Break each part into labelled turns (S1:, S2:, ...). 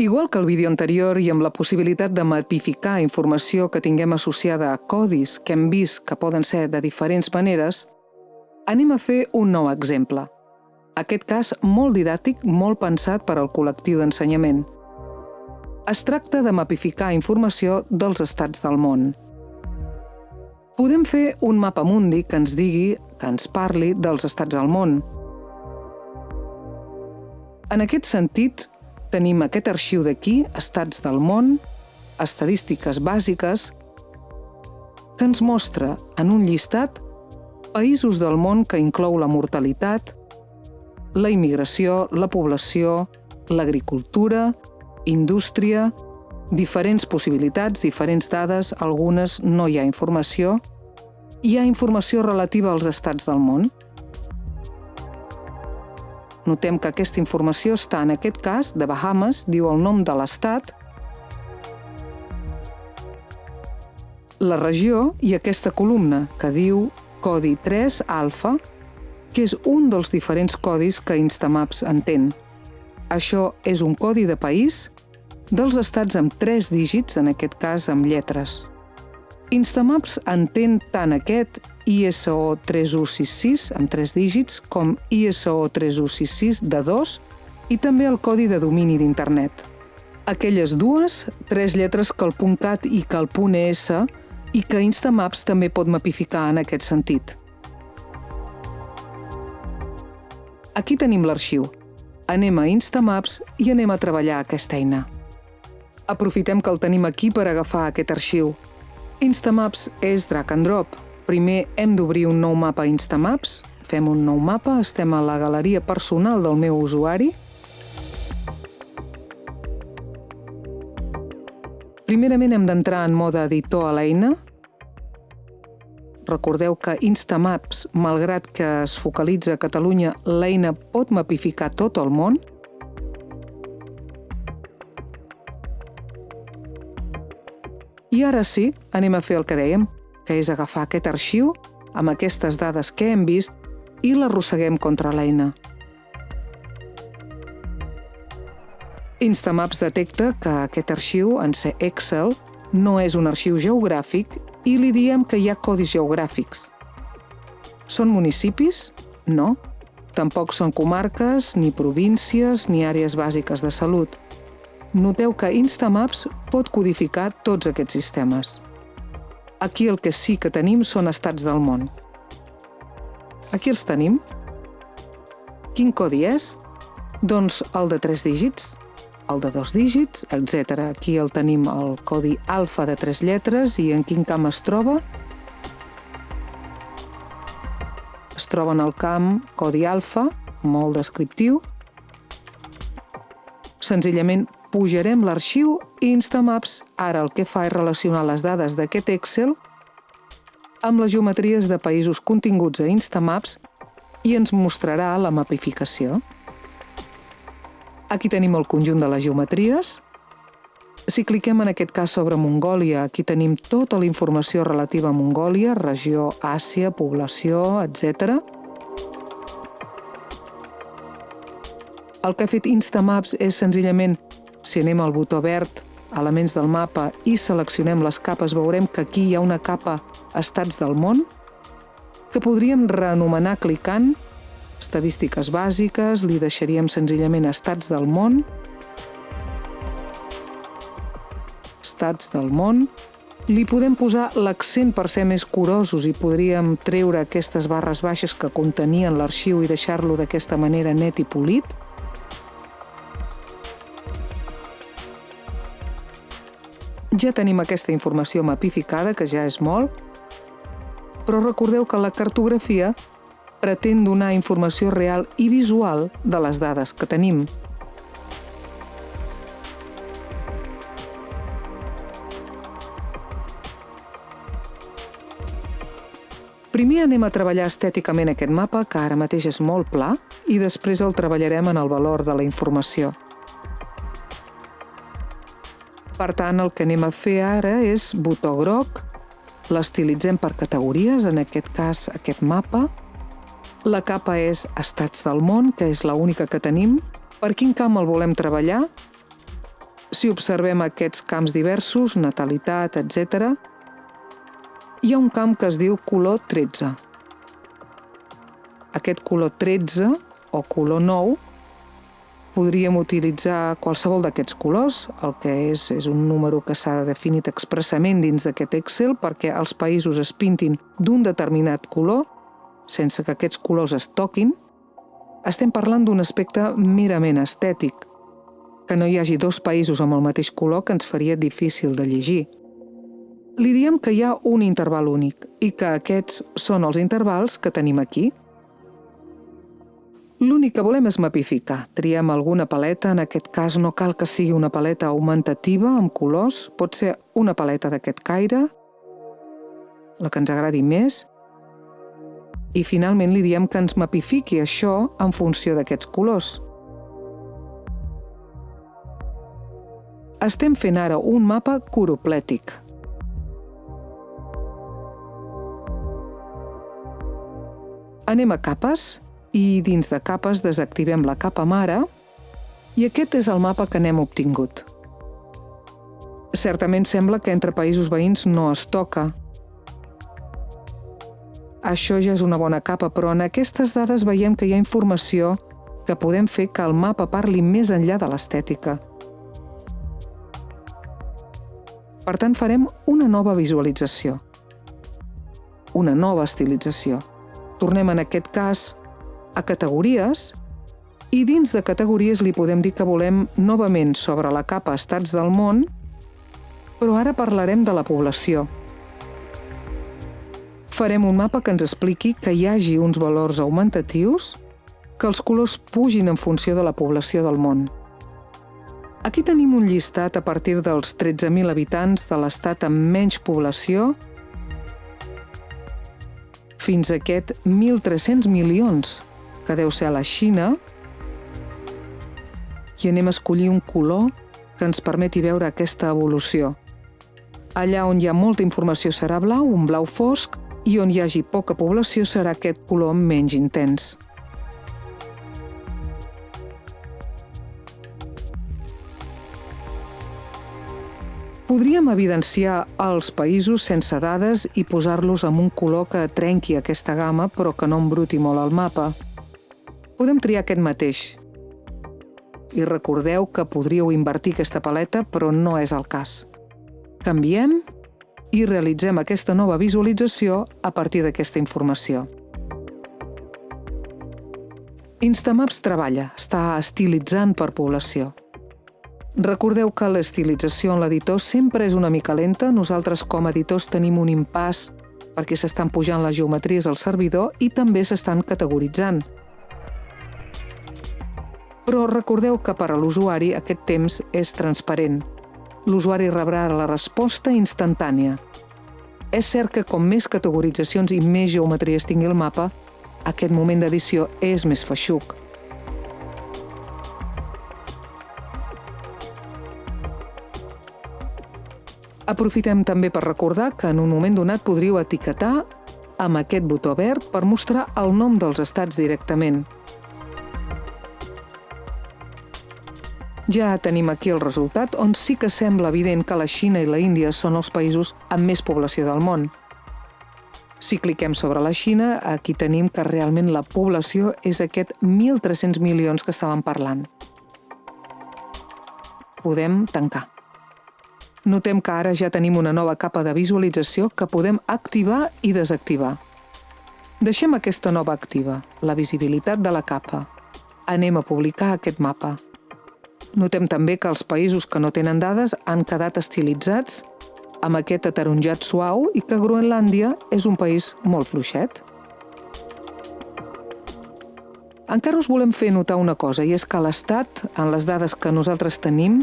S1: Igual que el vídeo anterior i amb la possibilitat de matificar informació que tinguem associada a codis que hem vist que poden ser de diferents maneres, anem a fer un nou exemple. Aquest cas molt didàctic, molt pensat per al col·lectiu d'ensenyament. Es tracta de mapificar informació dels estats del món. Podem fer un mapa mundi que ens digui, que ens parli dels estats del món. En aquest sentit, Tenim aquest arxiu d'aquí, Estats del món, estadístiques bàsiques, que ens mostra en un llistat països del món que inclou la mortalitat, la immigració, la població, l'agricultura, indústria, diferents possibilitats, diferents dades, algunes no hi ha informació. Hi ha informació relativa als estats del món. Notem que aquesta informació està, en aquest cas, de Bahamas, diu el nom de l'estat, la regió i aquesta columna, que diu codi 3 alfa, que és un dels diferents codis que Instamaps entén. Això és un codi de país dels estats amb tres dígits, en aquest cas amb lletres. Instamaps entén tant aquest ISO 3166 amb 3 dígits com ISO 3166 de 2 i també el codi de domini d'internet. Aquelles dues, tres lletres que el .cat i que el .es i que Instamaps també pot mapificar en aquest sentit. Aquí tenim l'arxiu. Anem a Instamaps i anem a treballar aquesta eina. Aprofitem que el tenim aquí per agafar aquest arxiu Instamaps és drag and drop. Primer hem d'obrir un nou mapa Instamaps, fem un nou mapa, estem a la galeria personal del meu usuari. Primerament hem d'entrar en mode editor a l'eina. Recordeu que Instamaps, malgrat que es focalitza a Catalunya, l'eina pot mapificar tot el món, I ara sí, anem a fer el que dèiem, que és agafar aquest arxiu amb aquestes dades que hem vist i l'arrosseguem contra l'eina. Instamaps detecta que aquest arxiu, en ser Excel, no és un arxiu geogràfic i li diem que hi ha codis geogràfics. Són municipis? No. Tampoc són comarques, ni províncies, ni àrees bàsiques de salut – noteu que Instamaps pot codificar tots aquests sistemes. Aquí el que sí que tenim són estats del món. Aquí els tenim. Quin codi és? Doncs el de tres dígits, el de dos dígits, etc. Aquí el tenim el codi alfa de tres lletres i en quin camp es troba. Es troba en el camp codi alfa, molt descriptiu. Senzillament pujarem l'arxiu Instamaps ara el que fa és relacionar les dades d'aquest Excel amb les geometries de països continguts a Instamaps i ens mostrarà la mapificació. Aquí tenim el conjunt de les geometries. Si cliquem en aquest cas sobre Mongòlia, aquí tenim tota la informació relativa a Mongòlia, regió, Àsia, població, etc. El que ha fet Instamaps és senzillament si anem al botó verd, elements del mapa, i seleccionem les capes, veurem que aquí hi ha una capa estats del món, que podríem reanomenar clicant estadístiques bàsiques, li deixaríem senzillament estats del món, estats del món, li podem posar l'accent per ser més curosos i podríem treure aquestes barres baixes que contenien l'arxiu i deixar-lo d'aquesta manera net i polit, Ja tenim aquesta informació mapificada, que ja és molt, però recordeu que la cartografia pretén donar informació real i visual de les dades que tenim. Primer anem a treballar estèticament aquest mapa, que ara mateix és molt pla, i després el treballarem en el valor de la informació. Per tant, el que anem a fer ara és botó groc, l'estilitzem per categories, en aquest cas aquest mapa. La capa és Estats del món, que és l'única que tenim. Per quin camp el volem treballar? Si observem aquests camps diversos, natalitat, etc., hi ha un camp que es diu color 13. Aquest color 13 o color 9 podríem utilitzar qualsevol d'aquests colors, el que és és un número que s'ha definit expressament dins d'aquest Excel perquè els països es pintin d'un determinat color, sense que aquests colors es toquin. Estem parlant d'un aspecte merament estètic, que no hi hagi dos països amb el mateix color que ens faria difícil de llegir. Li diem que hi ha un interval únic i que aquests són els intervals que tenim aquí, L'únic que volem és mapificar. Triem alguna paleta, en aquest cas no cal que sigui una paleta augmentativa amb colors, pot ser una paleta d'aquest caire, la que ens agradi més, i finalment li diem que ens mapifiqui això en funció d'aquests colors. Estem fent ara un mapa coroplètic. Anem a capes i dins de capes desactivem la capa mare i aquest és el mapa que n'hem obtingut. Certament sembla que entre països veïns no es toca. Això ja és una bona capa, però en aquestes dades veiem que hi ha informació que podem fer que el mapa parli més enllà de l'estètica. Per tant, farem una nova visualització, una nova estilització. Tornem en aquest cas a categories i dins de categories li podem dir que volem novament sobre la capa estats del món, però ara parlarem de la població. Farem un mapa que ens expliqui que hi hagi uns valors augmentatius, que els colors pugin en funció de la població del món. Aquí tenim un llistat a partir dels 13.000 habitants de l'estat amb menys població fins a aquest 1.300 milions que deu ser a la Xina, i anem a escollir un color que ens permeti veure aquesta evolució. Allà on hi ha molta informació serà blau, un blau fosc, i on hi hagi poca població serà aquest color menys intens. Podríem evidenciar els països sense dades i posar-los amb un color que trenqui aquesta gamma però que no embruti molt el mapa. Podem triar aquest mateix. I recordeu que podríeu invertir aquesta paleta, però no és el cas. Canviem i realitzem aquesta nova visualització a partir d'aquesta informació. Instamaps treballa, està estilitzant per població. Recordeu que l'estilització en l'editor sempre és una mica lenta. Nosaltres, com a editors, tenim un impàs perquè s'estan pujant les geometries al servidor i també s'estan categoritzant. Però recordeu que per a l'usuari aquest temps és transparent. L'usuari rebrà la resposta instantània. És cert que com més categoritzacions i més geometries tingui el mapa, aquest moment d'edició és més feixuc. Aprofitem també per recordar que en un moment donat podríeu etiquetar amb aquest botó verd per mostrar el nom dels estats directament. Ja tenim aquí el resultat, on sí que sembla evident que la Xina i la Índia són els països amb més població del món. Si cliquem sobre la Xina, aquí tenim que realment la població és aquest 1.300 milions que estàvem parlant. Podem tancar. Notem que ara ja tenim una nova capa de visualització que podem activar i desactivar. Deixem aquesta nova activa, la visibilitat de la capa. Anem a publicar aquest mapa. Notem també que els països que no tenen dades han quedat estilitzats amb aquest ataronjat suau i que Groenlàndia és un país molt fluixet. Encara us volem fer notar una cosa, i és que l'Estat, en les dades que nosaltres tenim,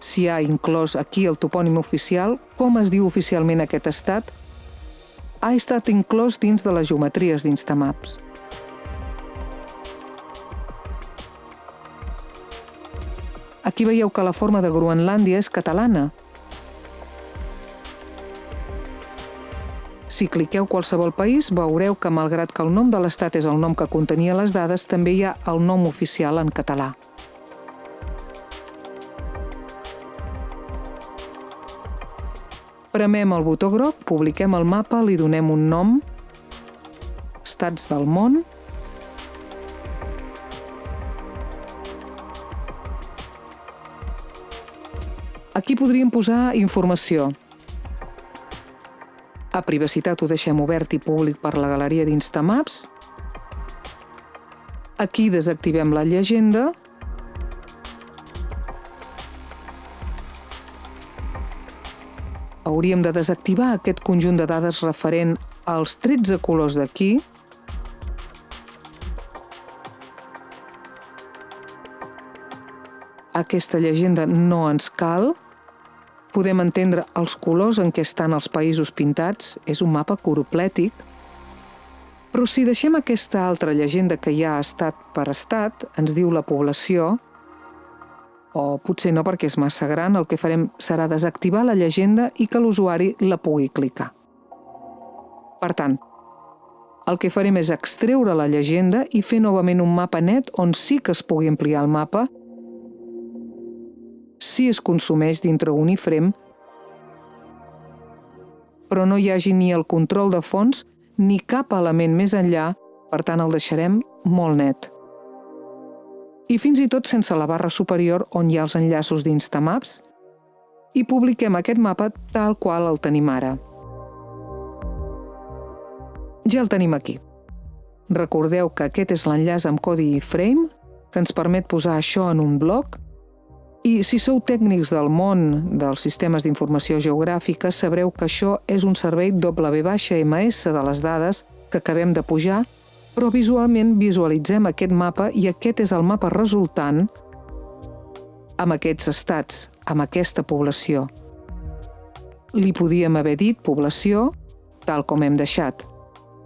S1: si ha inclòs aquí el topònim oficial, com es diu oficialment aquest estat, ha estat inclòs dins de les geometries d'Instamaps. Aquí veieu que la forma de Groenlàndia és catalana. Si cliqueu qualsevol país, veureu que malgrat que el nom de l'estat és el nom que contenia les dades, també hi ha el nom oficial en català. Premem el botó groc, publiquem el mapa, li donem un nom, estats del món, podríem posar informació. A privacitat ho deixem obert i públic per la galeria d'Instamaps. Aquí desactivem la llegenda. Hauríem de desactivar aquest conjunt de dades referent als 13 colors d'aquí. Aquesta llegenda no ens cal. Podem entendre els colors en què estan els països pintats, és un mapa coroplètic, però si deixem aquesta altra llegenda que ja ha estat per estat, ens diu la població, o potser no perquè és massa gran, el que farem serà desactivar la llegenda i que l'usuari la pugui clicar. Per tant, el que farem és extreure la llegenda i fer novament un mapa net on sí que es pugui ampliar el mapa si es consumeix dintre un ifrem, però no hi hagi ni el control de fons ni cap element més enllà, per tant el deixarem molt net. I fins i tot sense la barra superior on hi ha els enllaços d'Instamaps, i publiquem aquest mapa tal qual el tenim ara. Ja el tenim aquí. Recordeu que aquest és l'enllaç amb codi iframe que ens permet posar això en un bloc i si sou tècnics del món dels sistemes d'informació geogràfica, sabreu que això és un servei W-MS de les dades que acabem de pujar, però visualment visualitzem aquest mapa i aquest és el mapa resultant amb aquests estats, amb aquesta població. Li podíem haver dit població, tal com hem deixat.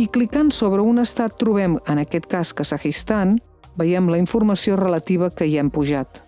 S1: I clicant sobre un estat trobem, en aquest cas Kazakhstan, veiem la informació relativa que hi hem pujat.